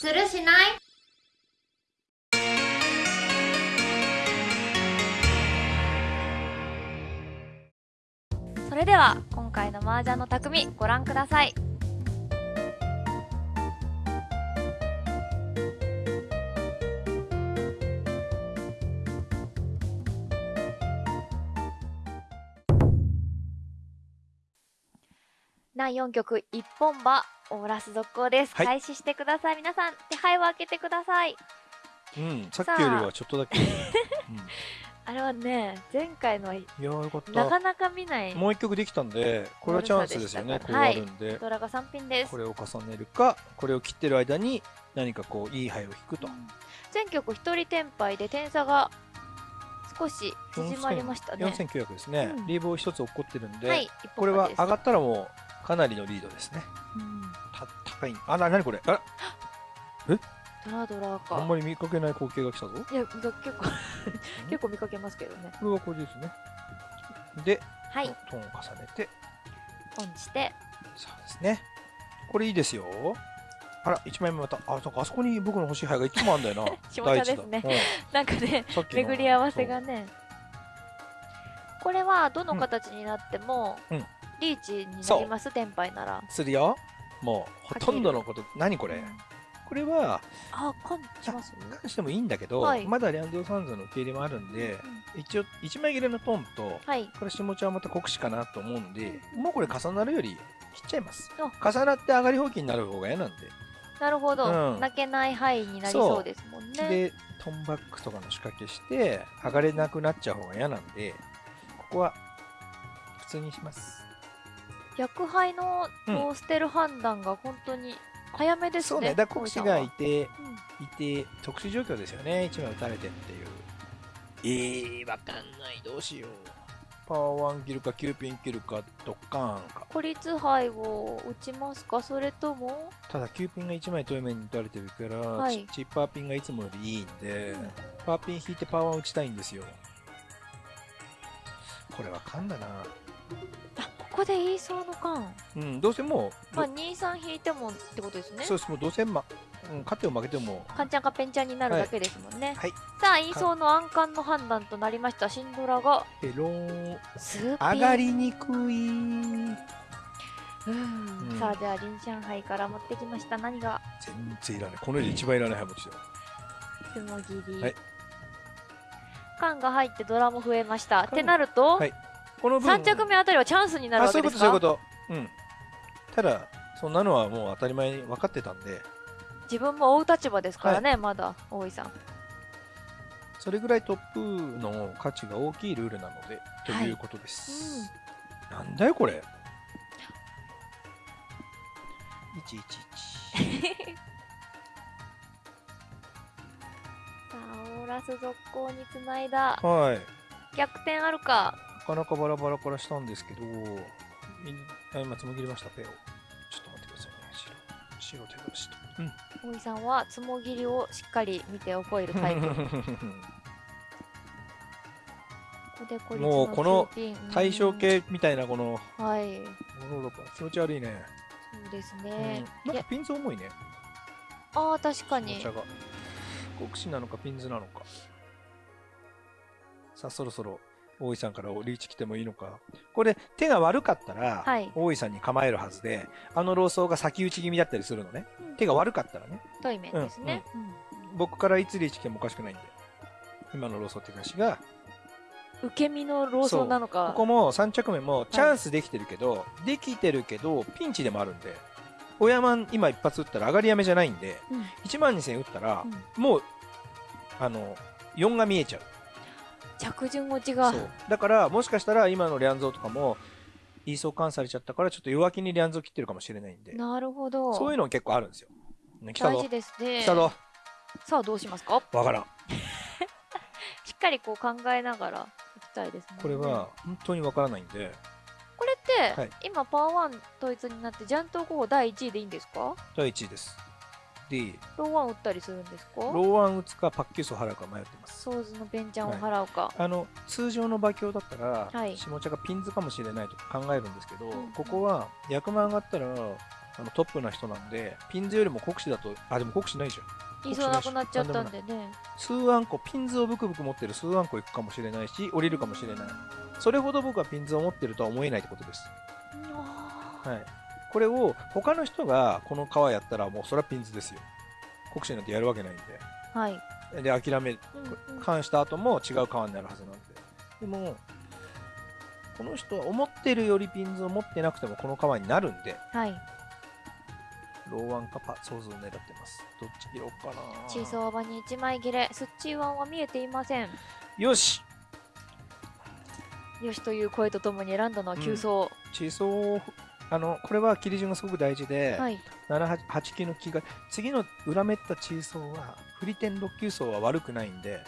するしない？それでは今回の麻雀の匠ご覧ください。第4局一本馬オーラス続行です、はい。開始してください。皆さん手配を開けてください。うん、さっきよりはちょっとだけ。うん。あれはね前回のいやーよかった。なかなか見ない。もう一曲できたんで、これはチャンスですよね。こうあるんで、ドラが3品です。これを重ねるか、これを切ってる間に何かこういい牌を引くと。全局一人転敗で点差が少し縮まりましたね。4900ですね。うん。リーボー一つ落っこってるんで、はい、一これは上がったらもうかなりのリードですね。うんた高い。あ、な、なにこれ？あらドラドラか。あんまり見かけない光景が来たぞ。いや、結構 結構見かけますけどね。これはこれですね。で、はい、トーンを重ねて、オンして、そうですね。これいいですよ。あら、1枚目また、あ、なんかあそこに僕の欲しい牌がいつもあるんだよな。下茶ですね なんかね、巡り合わせがね。これはどの形になっても、うんリーチになります、転敗なら。するよ。もう、ほとんどのこと、何これ？うんこれは、あ、感じます？関してもいいんだけど、はいまだリャンドルサンズの受け入れもあるんで、一応、1枚切れのトンと、はい。これ下茶はまた国士かなと思うんで、もうこれ重なるより切っちゃいます。あ重なって上がり放棄になる方が嫌なんで。なるほど、うん泣けない範囲になりそうですもんね。で、トンバックとかの仕掛けして、上がれなくなっちゃう方が嫌なんで、ここは普通にします。逆杯のうんこう捨てる判断が本当に早めですね。そうね、だ国士がいて、うんいて、特殊状況ですよね、1枚打たれてっていう。えー、わかんない、どうしよう。パワー1切るか、9ピン切るか、ドッカーンか。孤立杯を打ちますか？それとも？ただ、9ピンが1枚遠目に打たれてるから、はいチッパーピンがいつもよりいいんで、うんパーピン引いてパワー打ちたいんですよ。これわかんだな。あここで言いそうの間うん、どうせもう、まあ23引いてもってことですね。そうです、もうどうせ、ま、うん、勝っても負けても、カンちゃんかペンちゃんになるだけですもんね、はい、さあ言いそうの暗冠の判断となりました。シンドラが。ペロー。ン、スー上がりにくい。うん。うん。さあではリンシャン杯から持ってきました。何が？全然いらない。この世で一番いらないハモチだ。よ。つもぎり、はい。缶が入ってドラも増えました。っ缶てなると、はいこの分3着目あたりはチャンスになるあ、そういうこと、わけですかそういうこと。うん。ただ、そんなのはもう当たり前に分かってたんで、自分も追う立場ですからね、まだ大井さんそれぐらいトップの価値が大きいルールなので、とはいいうことです。なんだよ、これ。111。さあオーラス続行につないだはい。逆転あるかなかなかバラバラからしたんですけど、今、つもぎりました、ペを。ちょっと待ってくださいね。白。白手出しと。うん。大井さんはつもぎりをしっかり見て覚えるタイプ もうこの対象系みたいなこの、うんはい気持ち悪いね。そうですうんね、いやなんかピンズ重いね。ああ確かにお茶が。国士なのかピンズなのか。さあ、そろそろ大井さんからリーチ来てもいいのか。これ、手が悪かったら、はい大井さんに構えるはずで、あの老僧が先打ち気味だったりするのね。うん手が悪かったらね。対面ですね、僕からいつリーチ来てもおかしくないんで。今の老僧手出しが、うん受け身のローソンなのかここも3着目もチャンスできてるけど、できてるけど、ピンチでもあるんで、親マン今一発打ったら上がりやめじゃないんで、うん1万2000打ったら、うんもう、あの、4が見えちゃう。着順落ちがそう。だから、もしかしたら今のリャンゾーとかも、イーソーカンされちゃったから、ちょっと弱気にリャンゾー切ってるかもしれないんで、なるほどそういうの結構あるんですよ。ね、来たぞ大事。ですね来たぞ。さあどうしますか？わからん。しっかりこう考えながらいきたいですねこれは、本当にわからないんで、これって、はい今パワーワン統一になってジャント候補第1位でいいんですか？第1位です。で、ローワン打ったりするんですか？ローワン打つかパッキュースを払うか迷ってます。ソーズのベンチャンを払うか、あの通常の馬鏡だったら、はい下茶がピンズかもしれないと考えるんですけど、うんここは役満上がったらあのトップな人なんで、ピンズよりも国士だと、あ、でも国士ないじゃん。言いそうなくなっちゃったんでね。数アンコ、ピンズをブクブク持ってる数アンコ行くかもしれないし、降りるかもしれない。それほど僕はピンズを持ってるとは思えないってことです。はい。これを他の人がこの川やったらもうそれはピンズですよ。国士なんてやるわけないんーはい。で。で、諦め、うんうん関した後も違う川になるはずなんで。でも、この人は思ってるよりピンズを持ってなくてもこの川になるんで、はい。ローワンかパソーズを狙ってます。どっち切ろうかなチーソーバに1枚切れ。スッチーワンは見えていません。よしよしという声とともに選んだのは急走。チーソー、あの、これは切り順がすごく大事で、はい。7、8 8級の木が、次の裏めったチーソーは、振り点6級層は悪くないんで、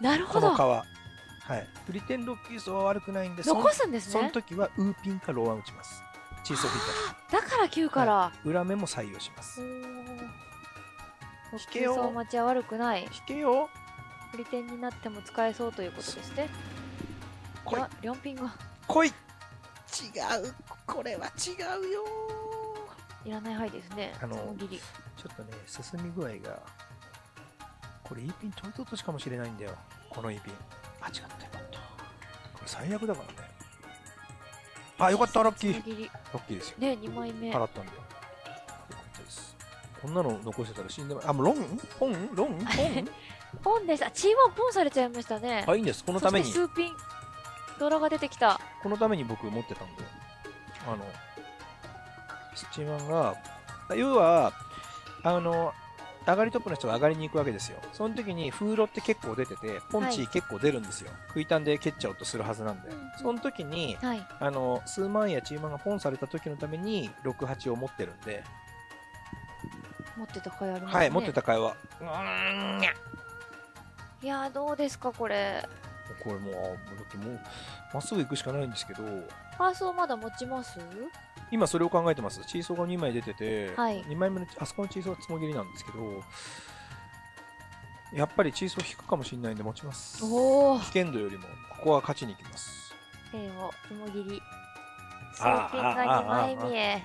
なるほど。この川。はい。振り点6級層は悪くないんで、残すんですそのね。時はウーピンかローワン打ちます。チーソー振りだから9から。点。裏目も採用します。引けよ待ちは悪くない。引けよ振り点になっても使えそうということですね。来いあ、両ピンが来い違うこれは違うよいらない範囲ですね。あの。ちょっとね、進み具合が、これ E ピン取りと落としかもしれないんだよ。この E ピン。あ、違ったよかった。これ最悪だからね。あ、よかった、ラッキー。ラ。ッキーですよ。ね、2枚目。払ったんで。よかったです。こんなの残してたら死んでまあ、もうロン？ポン？ロン？ポン？ポンです。あ、チーワンポンされちゃいましたね。あ、いいんです。このために。ドラが出てきた。このために僕持ってたんで、あの、スチーマンが、要は、あの、上がりトップの人が上がりに行くわけですよ。その時に風呂って結構出てて、ポンチはい結構出るんですよ。食いたんで蹴っちゃおうとするはずなんで。うんその時に、はい。あの、数万やチーマンがポンされた時のために、6、8を持ってるんで、持ってた甲斐ありますね。はい、持ってた会話。うーんにゃいやー、どうですか、これ。これもう、あもうだってもう、まっすぐ行くしかないんですけど、ファーストまだ持ちます？今それを考えてます。チーソーが2枚出てて、はい2枚目の、あそこのチーソーはつもぎりなんですけど、やっぱりチーソー引くかもしれないんで持ちます。おお。危険度よりも、ここは勝ちに行きます。ペンをつもぎり。数あーピンが2枚目。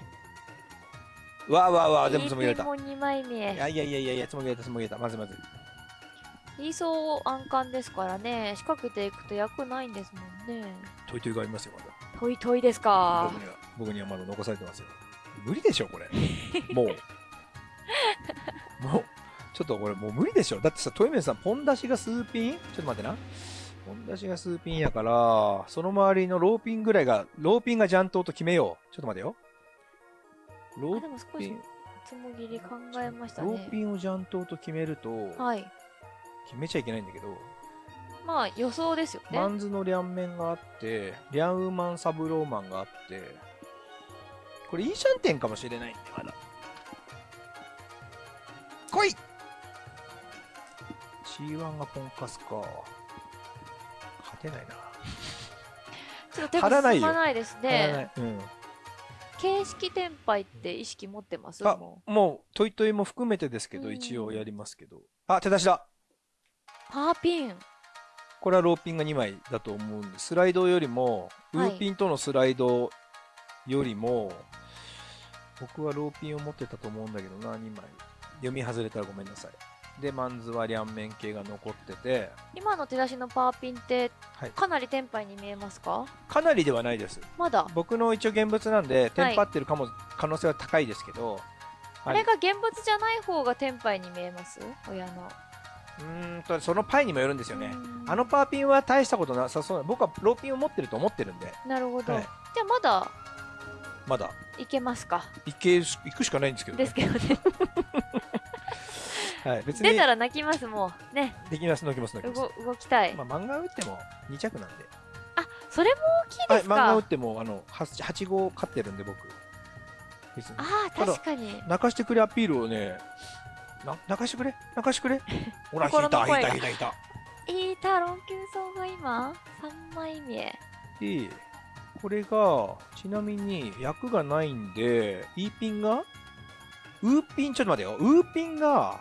わあわあわあ、全部つもぎられた。も2枚い目。やいやいやいやいや、つもぎられた、つもぎられた。まずまず。理想安感ですからね。仕掛けていくと役ないんですもんね。トイトイがありますよ、まだ。トイトイですか僕。には、僕にはまだ残されてますよ。無理でしょ、これ。もう。もう、ちょっとこれもう無理でしょ。だってさ、トイメンさん、ポン出しが数ピン？ちょっと待ってな。ポン出しが数ピンやから、その周りのローピンぐらいが、ローピンがジャントと決めよう。ちょっと待てよ。ロあ、ーピン、つもぎり考えましたローピね。ンをジャントと決めると、はい。決めちゃいけないんだけど、まあ予想ですよね。マンズの両面があって、リャンウーマンサブローマンがあって、これいいシャンテンかもしれないんで、まだ。来い !C1 がポンカスか。勝てないな。ちょっと手が進まないですね。いうん。形式転廃って意識持ってます？あももう、トイトイも含めてですけど、うん一応やりますけど。あ、手出しだう。パーピン。これはローピンが2枚だと思うんで、スライドよりも、ウはいーピンとのスライドよりも、僕はローピンを持ってたと思うんだけどな、2枚。読み外れたらごめんなさい。で、マンズは両面系が残ってて、今の手出しのパーピンってはいかなり転廃に見えますか？かなりではないです。まだ？僕の一応現物なんで、テンパってるかも、可能性は高いですけど、あれが現物じゃない方が転廃に見えます？親の。うーんと、そのパイにもよるんですよねう。んあのパーピンは大したことなさそうな、僕はローピンを持ってると思ってるんで、なるほど。はいじゃあまだ？まだいけますか？行けるし行くしかないんですけど、ねですけどね。はい、別に出たら泣きますもん。ね。できます、のきます、のきます。動動きたい。まあ、漫画打っても2着なんで。あ、それも大きいはい、ですか？漫画打ってもあの 8, 8号勝ってるんで、僕。ああ、確かに。泣かしてくれアピールをね、な泣かしてくれ泣かしてくれ ほら、引いた、引いた、引いた、引いた。いいタロン急走が今、3枚目。で、これが、ちなみに役がないんで、E ピンがウーピン、ちょっと待てよ。ウーピンが、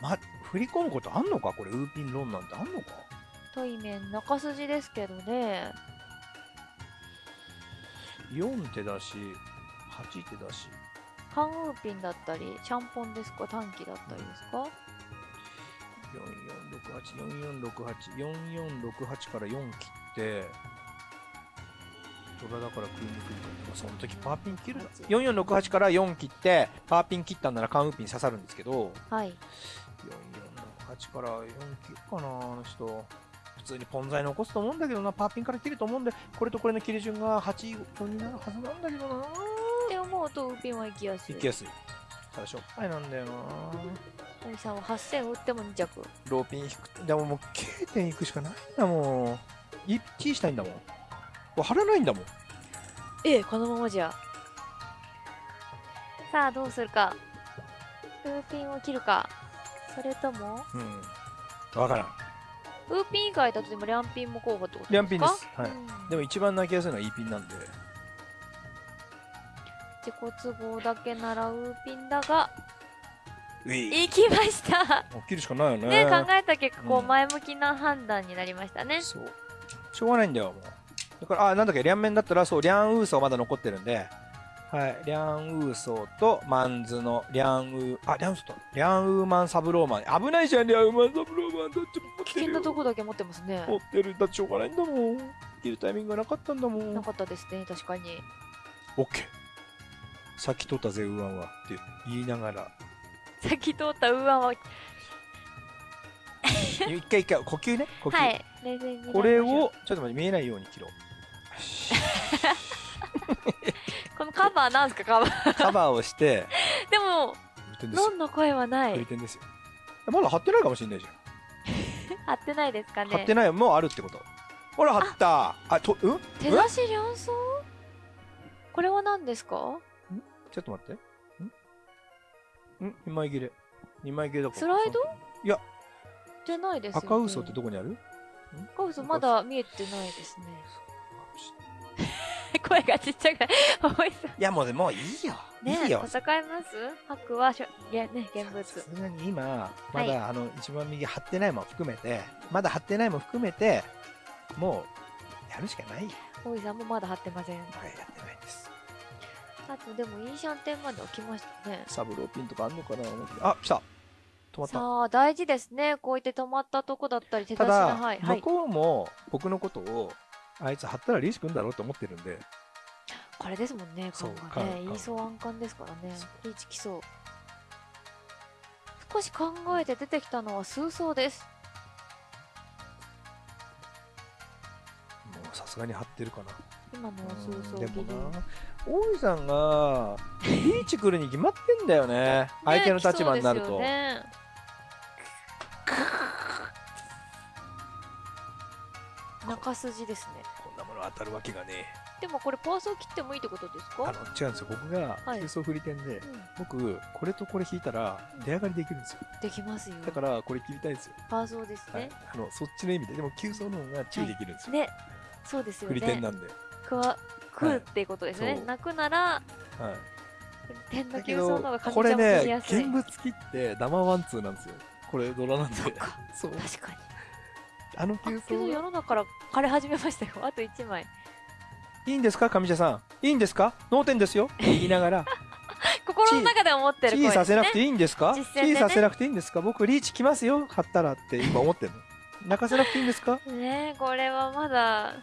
ま、振り込むことあんのか？これ、ウーピンロンなんてあんのか？トイメン中筋ですけどね。4手だし、8ってだし。ハンウーピンだったりシャンポンですか？短期だったりですか？4468、4468、4468から4切って、ドラだから食いにくいから、その時パーピン切るな。4468から4切って、パーピン切ったんならカンウーピン刺さるんですけど、はい。4468から4切るかな、あの人。普通にポン材残すと思うんだけどな、パーピンから切ると思うんで、これとこれの切り順が8、4になるはずなんだけどな。とウーピンは行きやすい行きやすい。ただしょっぱいなんだよな。森さんは8000打っても2着ローピン引く。でももう K 点行くしかないんだもん。1ピーしたいんだもん。これ貼らないんだもん。ええこのままじゃさあどうするかウーピンを切るかそれともうん。わからん。ウーピン以外だとでもリャンピンも候補ってことですか？リャンピンですはいうんでも一番泣きやすいのは E ピンなんで。自己都合だけならウーピンだがうい。行きましたもう切るしかないよね。ね考えた結果こううん前向きな判断になりましたね、そう。しょうがないんだよ、もう。だから、あ、なんだっけ、リャンメンだったら、そう、リャンウーソーまだ残ってるんで、はい、リャンウーソーとマンズのリャンウー、あ、リャンウーソーと、リャンウーマンサブローマン。危ないじゃん、リャンウーマンサブローマン。だって持っ危てるよ険なとこだけ持ってますね持ってる。だってしょうがないんだもん。切るタイミングがなかったんだもん。なかったですね確かにオッケー。さっき取ったぜ、ウーアンは。って言いながら。さっき通ったウーアンは 一回一回、呼吸ね。呼吸。はいこれを、ちょっと待って、見えないように切ろう。このカバーなんすかカバー？カバーをして、でも売点ですよノンの声はない売点ですよ。まだ貼ってないかもしれないじゃん。貼ってないですかね貼ってないよ。もうあるってこと。ほら、貼った。あ、と、うん？手出し両層これは何ですか？ちょっと待って。ん？ん ?2 枚切れ。2枚切れだから。スライド？いや、じゃないですよ、ね、赤嘘ってどこにある？赤嘘まだ見えてないですね声がちっちゃくない重いや、もうね、もういいよ。ねいいよ。戦います？白はしょいやね現物さすがに今、まはいだ、あの、一番右貼ってないも含めて、まだ貼ってないも含めて、もう、やるしかないよ。大井さんもまだ貼ってませんはい、やって。あとでもイーシャンテンまでは来ましたね。サブローピンとかあんのかなあ、来た。止まった。さあ大事ですね。こうやって止まったとこだったり手出しただ、なはい、はい、向こうも僕のことを、あいつ貼ったらリーシ君だろうと思ってるんで、これですもんねそう缶がね。缶言いそう暗冠ですからね。リーチ来そう少し考えて出てきたのは数層です。もうさすがに貼ってるかな。今のは数層でもな、大井さんが、リーチ来るに決まってんだよね。相手の立場になると。ね中筋ですねこんなもの当たるわけがねでもこれパースを切ってもいいってことですえ。あかの、違うんですよ。僕が、はい急走振り点で、うん僕、これとこれ引いたら、出上がりできるんですよ。できますよだから、これ切りたいんですよ。パーソーですはいね。あの、そっちの意味で。でも、急走の方が注意できるんですよ。ねそうですよ振り点ねなんで。くわ食うっていうことですね、そう。泣くならはい。点の急走の方が、これ上茶も取りねや、すい、現物切って、ダマワンツーなんですよ。これ、ドラなんで。そっか。そう。確かに。あの急走が世の中から枯れ始めましたよ。あと1枚。いいんですか上茶さん。いいんですか？脳天ですよ。言いながら。心の中で思ってる声でさせなくていいんですか、ね。チーさせなくていいんですか？僕リーチ来ますよ貼ったらって今思ってるの。泣かせなくていいんですか？ねえこれはまだ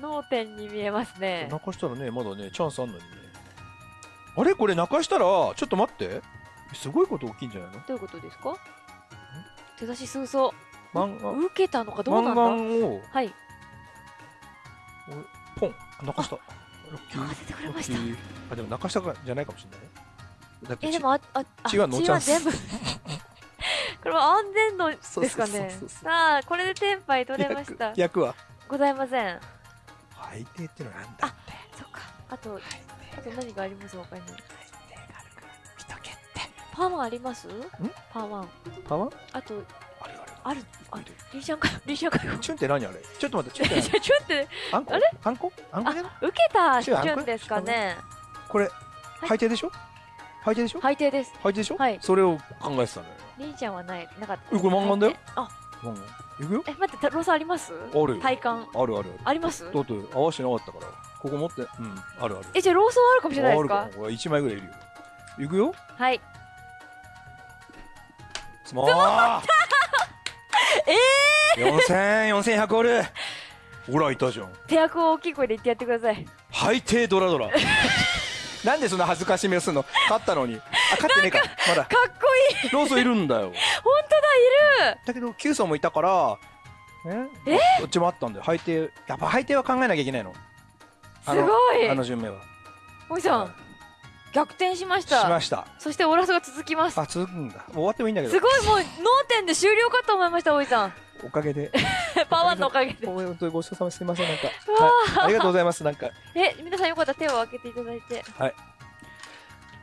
脳天に見えますね。泣かしたらねまだねチャンスあんのにね。あれ？これ泣かしたらちょっと待って。すごいこと起きんじゃないの？どういうことですか？手出し数層漫画？受けたのかどうなん漫だ画を？はい。ポン。泣かした。あでも泣かしたかじゃないかもしれないね。だってちえでもあああ血はノーチャンス。全 部これは安全度ですかね。さあこれでテンパイ取れました。逆逆は？ございません最低ってのはなんだってそっか。あとあと何があります？他に。最低があるから見とけってパーありますパーパワーあとあるあるあるあい。るリーシャンかリーシャンかチュンって何あれちょっと待ってチュンってちょちょって何あんこあれあんこあんこじゃない。受けたチュンですかねこれ最低でしょ最低でしょ最低です最低でしょはい。それを考えてたのよリーちゃんはない。なかったえこれ漫画だよあうんいくよ。え待ってロスあります？あるよ。体感。あるあるあります？だって合わせてなかったから。ここ持って、うん、あるある。え、じゃあローソンあるかもしれないですか？あるかこれ1枚ぐらいいるよ。いくよ。はい。つもーえー、4000、4100おるほら、いたじゃん。手役を大きい声で言ってやってください。最低ドラドラ。なんでそんな恥ずかしめをするの？勝ったのに。あ、勝ってねえか。まだ。かっこいいローソンいるんだよ。本当だ、いるだけど、9層もいたから、え？どっちもあったんだよ。配定、やっぱ配定は考えなきゃいけないの。あすのごいあの順目は。おじさん、逆転しました。しました。そしてオラスが続きます。あ、続くんだ。もう終わってもいいんだけど。すごい、もう、脳天で終了かと思いました、おじさん。おかげで。パワーのおかげで。本当にごちそうさまですいません、なんか。はい、ありがとうございます。なんか、え、皆さんよかったら手を開けていただいて。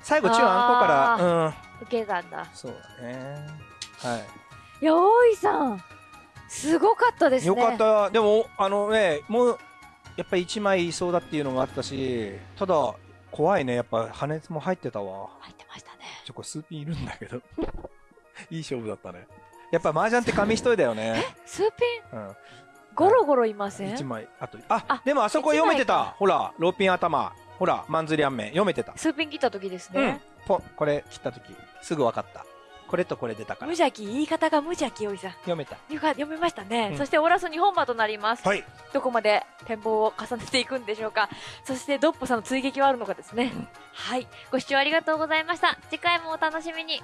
最後、中あんこから、うん。受けたんだ。そうだね。はい。いや、大井さん。すごかったですね。よかった。でも、あのね、もう、やっぱり1枚いそうだっていうのがあったし、ただ、怖いね。やっぱ破熱も入ってたわ。入ってましたね。ちょ、これ数ピンいるんだけど。いい勝負だったね。やっぱ麻雀って紙一重だよね。数ピン、うん。ゴロゴロいません？1枚。あと、あ、あでもあそこ読めてた。ほら、ローピン頭。ほら、マンズリアンメン。読めてた。数ピン切った時ですうんね。。ポン、これ切った時すぐ分かった。これとこれ出たから無。邪気、言い方が無邪気、大井さん。読めた。よか読めましたね、うんそしてオラス2本馬となります、はい。どこまで展望を重ねていくんでしょうかそしてドッポさんの追撃はあるのかですね、はいご視聴ありがとうございました次回もお楽しみに